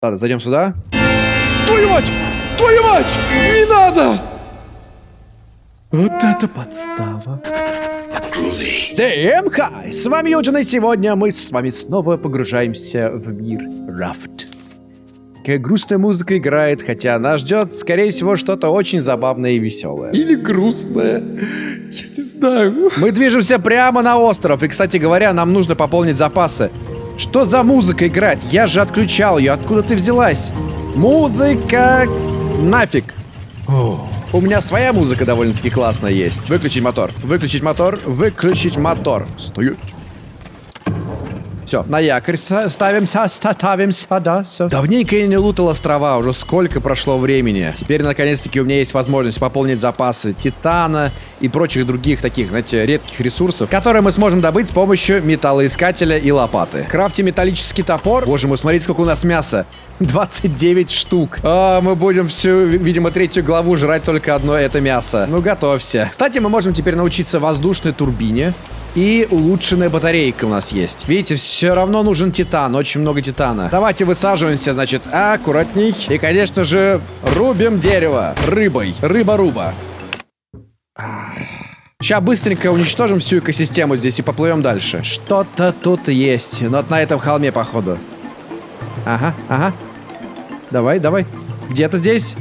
Ладно, зайдем сюда. Твою мать! Твою мать! Не надо! Вот это подстава. Всем хай! С вами Юджин, и сегодня мы с вами снова погружаемся в мир Рафт. Какая грустная музыка играет, хотя нас ждет, скорее всего, что-то очень забавное и веселое. Или грустная. Я не знаю. Мы движемся прямо на остров, и, кстати говоря, нам нужно пополнить запасы. Что за музыка играть? Я же отключал ее. Откуда ты взялась? Музыка... Нафиг. У меня своя музыка довольно-таки классная есть. Выключить мотор. Выключить мотор. Выключить мотор. Стоять. Все, на якорь ставимся, ставимся, да, все. Давненько я не лутал острова, уже сколько прошло времени. Теперь, наконец-таки, у меня есть возможность пополнить запасы титана и прочих других таких, знаете, редких ресурсов, которые мы сможем добыть с помощью металлоискателя и лопаты. Крафти металлический топор. Боже мой, смотрите, сколько у нас мяса. 29 штук. А, мы будем всю, видимо, третью главу жрать только одно это мясо. Ну, готовься. Кстати, мы можем теперь научиться воздушной турбине. И улучшенная батарейка у нас есть. Видите, все равно нужен титан, очень много титана. Давайте высаживаемся, значит, аккуратней. И, конечно же, рубим дерево рыбой. Рыба-руба. Сейчас быстренько уничтожим всю экосистему здесь и поплывем дальше. Что-то тут есть. Но вот на этом холме, походу. Ага, ага. Давай, давай. Где-то здесь.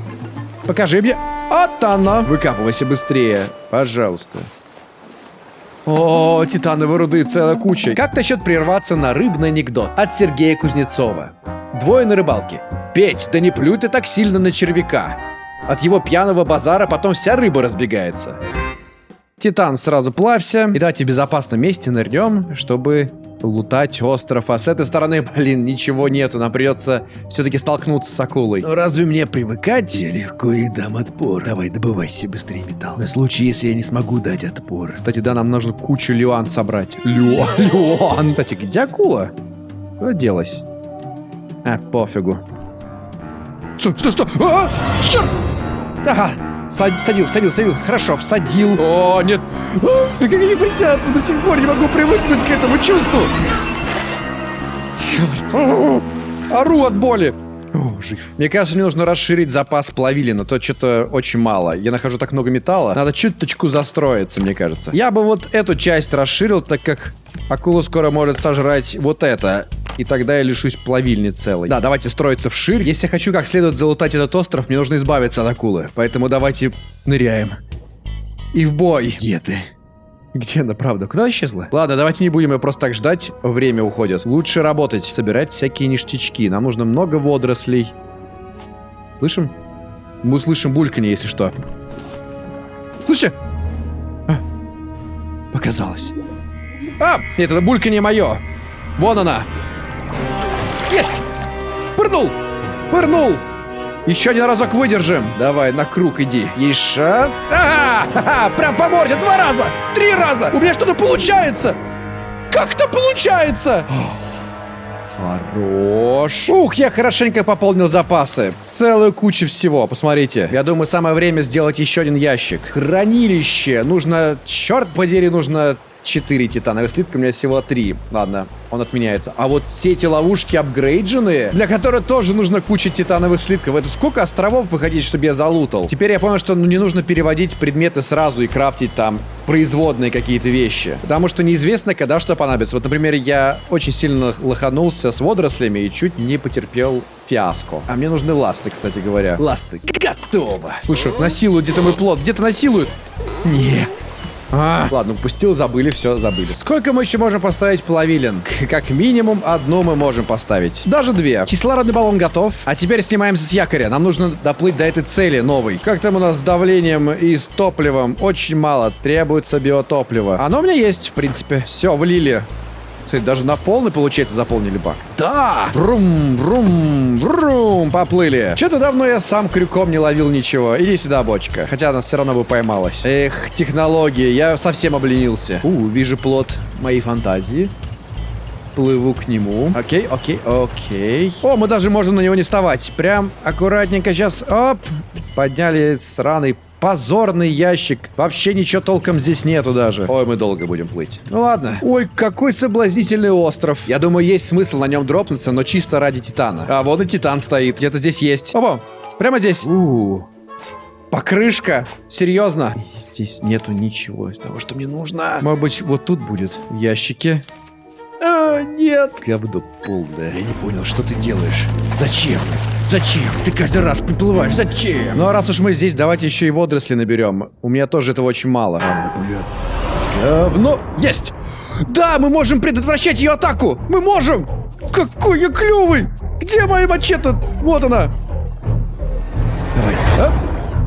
Покажи мне. Вот оно. Выкапывайся быстрее. Пожалуйста. О, титановые руды целая куча. Как насчет прерваться на рыбный анекдот от Сергея Кузнецова? Двое на рыбалке. Петь, да не плюй ты так сильно на червяка. От его пьяного базара потом вся рыба разбегается. Титан, сразу плавься. И давайте в безопасном месте нырнем, чтобы лутать остров. А с этой стороны, блин, ничего нету. Нам придется все-таки столкнуться с акулой. Но разве мне привыкать? Я легко и дам отпор. Давай, добывайся быстрее металл. На случай, если я не смогу дать отпор. Кстати, да, нам нужно кучу лиан собрать. Лиан, лиан. Кстати, где акула? Куда делась? А, пофигу. Что, что, что? А, черт! Ага, Садил, садил, садил. Хорошо, всадил. О, нет. А, как неприятно. До сих пор не могу привыкнуть к этому чувству. Черт. Ору от боли. О, жив. Мне кажется, мне нужно расширить запас плавилина. То что-то очень мало. Я нахожу так много металла. Надо чуточку застроиться, мне кажется. Я бы вот эту часть расширил, так как акула скоро может сожрать вот это. И тогда я лишусь плавильни целой. Да, давайте строиться вширь. Если я хочу как следует залутать этот остров, мне нужно избавиться от акулы. Поэтому давайте ныряем. И в бой. Где ты? Где она, правда? Куда исчезла? Ладно, давайте не будем ее просто так ждать. Время уходит. Лучше работать. Собирать всякие ништячки. Нам нужно много водорослей. Слышим? Мы услышим бульканье, если что. Слышите? А, показалось. А! Нет, это бульканье мое. Вон она. Есть! Пырнул! Пырнул! Еще один разок выдержим. Давай, на круг иди. Есть шанс. Ага! Ха-ха! Прям по морде. Два раза! Три раза! У меня что-то получается! Как-то получается! Хорош. Ух, я хорошенько пополнил запасы. Целую кучу всего, посмотрите. Я думаю, самое время сделать еще один ящик. Хранилище. Нужно, черт подери, нужно 4 титановых слитка, у меня всего 3. Ладно, он отменяется. А вот все эти ловушки апгрейдженные, для которых тоже нужно куча титановых слитков. Это сколько островов выходить, чтобы я залутал? Теперь я понял, что ну, не нужно переводить предметы сразу и крафтить там производные какие-то вещи. Потому что неизвестно, когда что понадобится. Вот, например, я очень сильно лоханулся с водорослями и чуть не потерпел фиаско. А мне нужны ласты, кстати говоря. Ласты. Готово. Слушай, насилуют где-то мой плод. Где-то насилуют. Не. А. Ладно, упустил, забыли, все, забыли. Сколько мы еще можем поставить плавилин? Как минимум одну мы можем поставить. Даже две. Кислородный баллон готов. А теперь снимаемся с якоря. Нам нужно доплыть до этой цели новой. Как там у нас с давлением и с топливом? Очень мало. Требуется биотопливо. Оно у меня есть, в принципе. Все, влили. Кстати, даже на полный, получается, заполнили бак. Да! Брум, брум, брум, поплыли. Что-то давно я сам крюком не ловил ничего. Иди сюда, бочка. Хотя она все равно бы поймалась. Эх, технологии, я совсем обленился. У, вижу плод моей фантазии. Плыву к нему. Окей, окей, окей. О, мы даже можем на него не вставать. Прям аккуратненько сейчас, оп, подняли сраный Позорный ящик. Вообще ничего толком здесь нету даже. Ой, мы долго будем плыть. Ну ладно. Ой, какой соблазнительный остров. Я думаю, есть смысл на нем дропнуться, но чисто ради Титана. А вон и Титан стоит. Где-то здесь есть. Опа, прямо здесь. У -у -у. Покрышка? Серьезно? Здесь нету ничего из того, что мне нужно. Может быть, вот тут будет в ящике. А, нет. Говно полное. Я не понял, что ты делаешь. Зачем? Зачем? Ты каждый раз приплываешь. Зачем? Ну а раз уж мы здесь, давайте еще и водоросли наберем. У меня тоже этого очень мало. Говно. Есть! Да, мы можем предотвращать ее атаку! Мы можем! Какой я клевый! Где моя мачете? Вот она! Давай.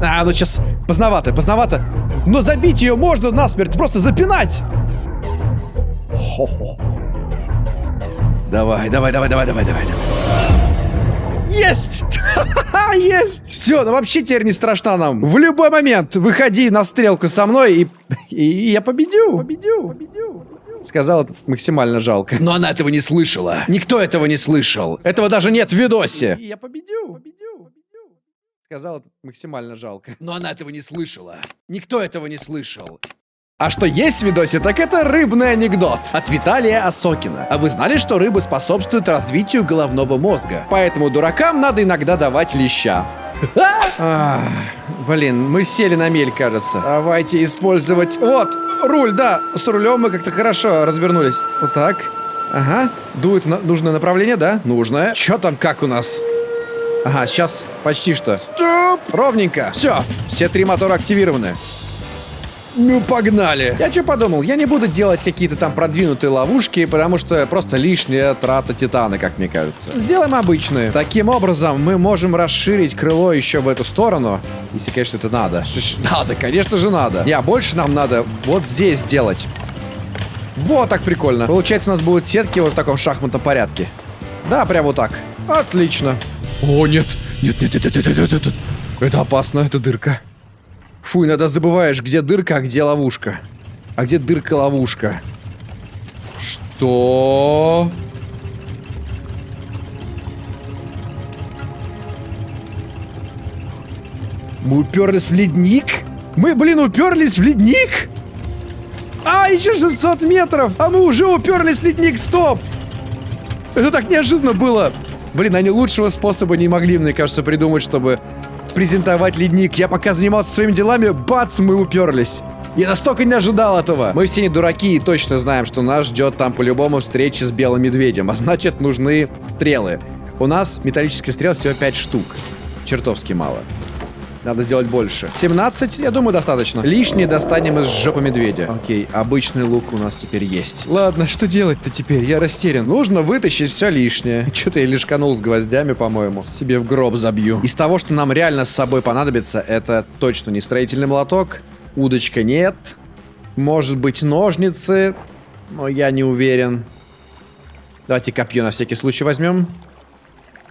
А, а ну сейчас поздновато, поздновато. Но забить ее можно насмерть, просто запинать! Хо-хо. Давай, давай, давай, давай, давай, давай. Есть! Есть! Все, ну вообще теперь не страшно нам. В любой момент выходи на стрелку со мной и, и, и я победю. Победю, победю. Сказал это максимально жалко. Но она этого не слышала. Никто этого не слышал. Этого даже нет в видосе. И я победю, победю, победю. Сказал это максимально жалко. Но она этого не слышала. Никто этого не слышал. А что есть в видосе, так это рыбный анекдот от Виталия Осокина. А вы знали, что рыбы способствуют развитию головного мозга? Поэтому дуракам надо иногда давать леща. А, блин, мы сели на мель, кажется. Давайте использовать... Вот, руль, да. С рулем мы как-то хорошо развернулись. Вот так. Ага. Дует на нужное направление, да? Нужное. Чё там, как у нас? Ага, сейчас почти что. Стоп! Ровненько. Все, все три мотора активированы. Ну, погнали. Я что подумал, я не буду делать какие-то там продвинутые ловушки, потому что просто лишняя трата титана, как мне кажется. Сделаем обычные. Таким образом, мы можем расширить крыло еще в эту сторону. Если, конечно, это надо. Надо, конечно же надо. Не, а больше нам надо вот здесь сделать. Вот так прикольно. Получается, у нас будут сетки вот в таком шахматном порядке. Да, прям вот так. Отлично. О, нет. Нет, нет, нет, нет, нет, нет, нет. Это опасно, это дырка. Фу, иногда забываешь, где дырка, а где ловушка. А где дырка-ловушка? Что? Мы уперлись в ледник? Мы, блин, уперлись в ледник? А, еще 600 метров! А мы уже уперлись в ледник, стоп! Это так неожиданно было! Блин, они лучшего способа не могли, мне кажется, придумать, чтобы презентовать ледник. Я пока занимался своими делами, бац, мы уперлись. Я настолько не ожидал этого. Мы все не дураки и точно знаем, что нас ждет там по-любому встреча с белым медведем. А значит, нужны стрелы. У нас металлических стрел всего 5 штук. Чертовски мало. Надо сделать больше. 17, я думаю, достаточно. Лишнее достанем из жопы медведя. Окей, обычный лук у нас теперь есть. Ладно, что делать-то теперь? Я растерян. Нужно вытащить все лишнее. Что-то я лишканул с гвоздями, по-моему. Себе в гроб забью. Из того, что нам реально с собой понадобится, это точно не строительный молоток. Удочка нет. Может быть, ножницы. Но я не уверен. Давайте копье на всякий случай возьмем.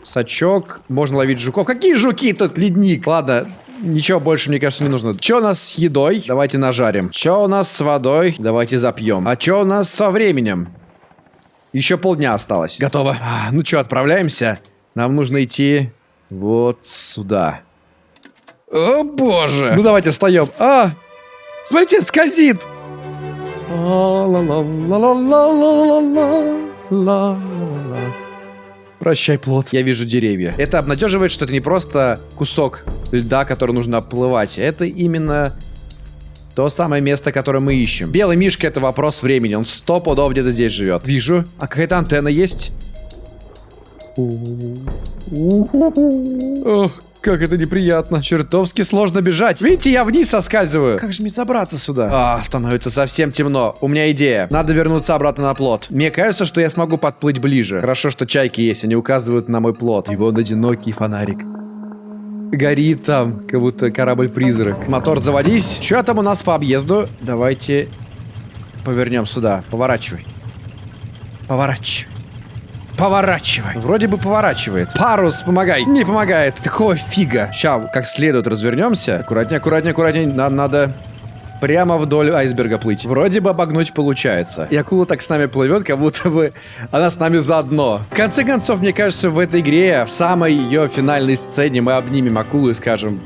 Сачок. Можно ловить жуков. Какие жуки тут, ледник? Ладно, ничего больше, мне кажется, не нужно. Что у нас с едой? Давайте нажарим. Что у нас с водой? Давайте запьем. А что у нас со временем? Еще полдня осталось. Готово. А, ну что, отправляемся? Нам нужно идти вот сюда. О, боже. Ну, давайте встаем. А, смотрите, скользит. Ла-ла-ла-ла-ла-ла-ла-ла-ла. Прощай, плод. Я вижу деревья. Это обнадеживает, что это не просто кусок льда, который нужно оплывать. Это именно то самое место, которое мы ищем. Белый мишка это вопрос времени. Он сто пудов где-то здесь живет. Вижу. А какая-то антенна есть? Ох, как это неприятно. Чертовски сложно бежать. Видите, я вниз соскальзываю. Как же мне забраться сюда? А, становится совсем темно. У меня идея. Надо вернуться обратно на плот. Мне кажется, что я смогу подплыть ближе. Хорошо, что чайки есть, они указывают на мой плот. Его одинокий фонарик. Горит там, как будто корабль-призрак. Мотор заводись. Что там у нас по объезду? Давайте повернем сюда. Поворачивай. Поворачивай. Поворачивай. Вроде бы поворачивает. Парус, помогай. Не помогает. Какого фига? Сейчас как следует развернемся. Аккуратнее, аккуратнее, аккуратнее. Нам надо прямо вдоль айсберга плыть. Вроде бы обогнуть получается. И акула так с нами плывет, как будто бы она с нами заодно. В конце концов, мне кажется, в этой игре, в самой ее финальной сцене мы обнимем акулу и скажем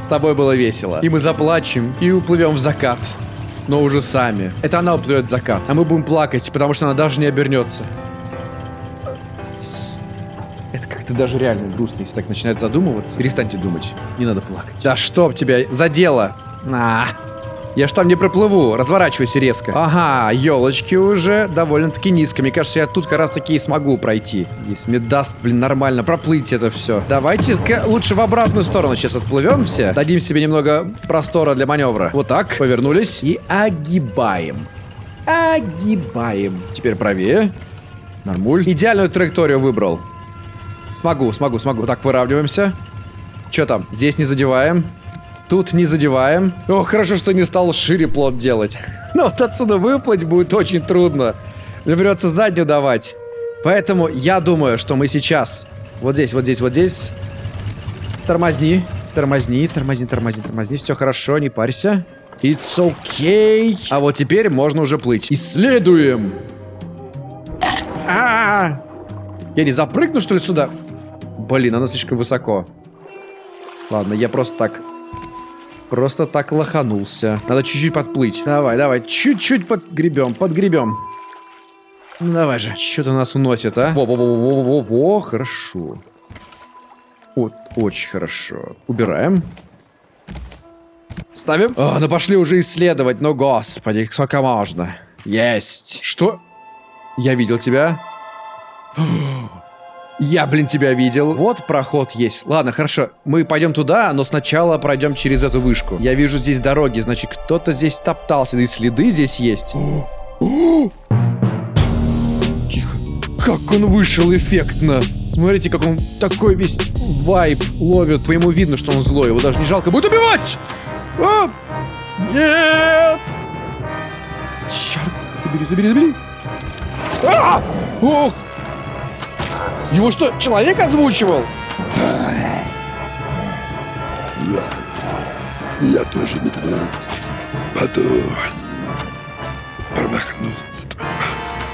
С тобой было весело. И мы заплачем, и уплывем в закат. Но уже сами. Это она уплывет в закат, а мы будем плакать, потому что она даже не обернется. Как-то даже реально грустно, если так начинает задумываться. Перестаньте думать. Не надо плакать. Да чтоб тебя задело. На. Я ж там не проплыву, разворачивайся резко. Ага, елочки уже довольно-таки низко. Мне кажется, я тут как раз таки и смогу пройти. Если мне даст, блин, нормально проплыть это все. Давайте лучше в обратную сторону сейчас отплывем все. Дадим себе немного простора для маневра. Вот так, повернулись и огибаем. Огибаем. Теперь правее. Нормуль. Идеальную траекторию выбрал. Смогу, смогу, смогу. Так, выравниваемся. Что там? Здесь не задеваем. Тут не задеваем. О, хорошо, что не стал шире плод делать. Но вот отсюда выплыть будет очень трудно. Мне придется заднюю давать. Поэтому я думаю, что мы сейчас... Вот здесь, вот здесь, вот здесь... Тормозни, тормозни, тормозни, тормозни, тормозни. Все хорошо, не парься. It's okay. А вот теперь можно уже плыть. Исследуем. А -а -а. Я не запрыгну, что ли, сюда? Блин, она слишком высоко. Ладно, я просто так Просто так лоханулся. Надо чуть-чуть подплыть. Давай, давай, чуть-чуть подгребем, подгребем. Ну давай же. Что-то нас уносит, а? Во-во-во-во-во-во, хорошо. Вот, очень хорошо. Убираем. Ставим. О, ну пошли уже исследовать. Ну, господи, сколько можно. Есть. Что? Я видел тебя. Я, блин, тебя видел. Вот проход есть. Ладно, хорошо. Мы пойдем туда, но сначала пройдем через эту вышку. Я вижу здесь дороги, значит, кто-то здесь топтался. И следы здесь есть. Тихо. Как он вышел эффектно. Смотрите, как он такой весь вайп ловит. По ему видно, что он злой. Его даже не жалко будет убивать. А! Нет! Черт. Забери, забери, забери. А! Ох! Его что, человек озвучивал? Я тоже медведь. Подохни. Промахнуться, мать.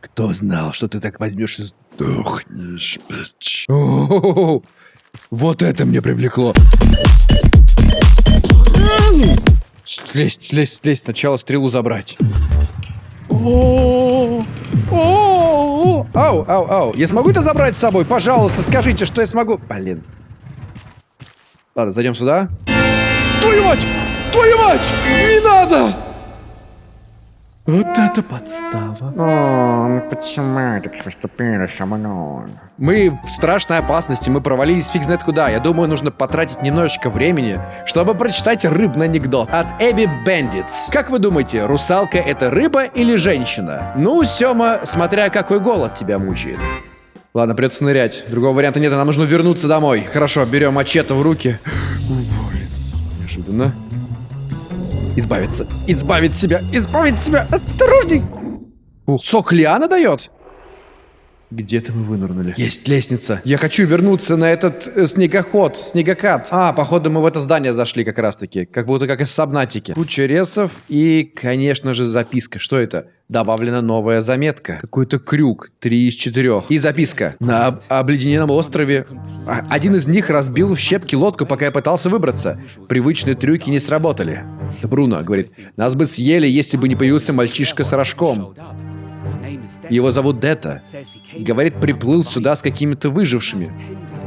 Кто знал, что ты так возьмешь и сдохнешь, бич. Вот это мне привлекло. Слезть, слезть, слезть. Сначала стрелу забрать. Ау, ау, ау. Я смогу это забрать с собой? Пожалуйста, скажите, что я смогу. Блин. Ладно, зайдем сюда. Твою мать! Твою мать! Не надо! Вот это подстава. О, ну почему так поступили со мной? Мы в страшной опасности, мы провалились фиг знает куда. Я думаю, нужно потратить немножечко времени, чтобы прочитать рыбный анекдот от Эбби Бендитс. Как вы думаете, русалка это рыба или женщина? Ну, Сёма, смотря какой голод тебя мучает. Ладно, придется нырять. Другого варианта нет, нам нужно вернуться домой. Хорошо, берем мачете в руки. Блин, неожиданно. Избавиться. Избавить себя. Избавить себя. Осторожней. Сок Лиана дает? Где-то мы вынырнули. Есть лестница. Я хочу вернуться на этот э, снегоход, снегокат. А, походу мы в это здание зашли как раз-таки. Как будто как из Сабнатики. Куча ресов и, конечно же, записка. Что это? Добавлена новая заметка. Какой-то крюк. Три из четырех. И записка. На об обледенелом острове. А, один из них разбил в щепки лодку, пока я пытался выбраться. Привычные трюки не сработали. Бруно говорит, нас бы съели, если бы не появился мальчишка с рожком. Его зовут Дета. Говорит, приплыл сюда с какими-то выжившими.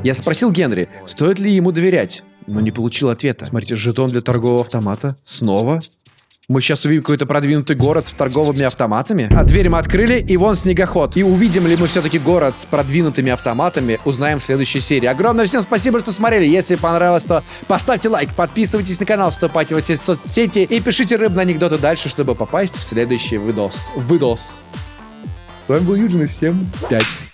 Я спросил Генри, стоит ли ему доверять, но не получил ответа. Смотрите, жетон для торгового автомата. Снова? Мы сейчас увидим какой-то продвинутый город с торговыми автоматами. А дверь мы открыли, и вон снегоход. И увидим ли мы все-таки город с продвинутыми автоматами, узнаем в следующей серии. Огромное всем спасибо, что смотрели. Если понравилось, то поставьте лайк, подписывайтесь на канал, вступайте во все соцсети и пишите рыбные анекдоты дальше, чтобы попасть в следующий выдос. Выдос. С вами был Юджин, и всем пять.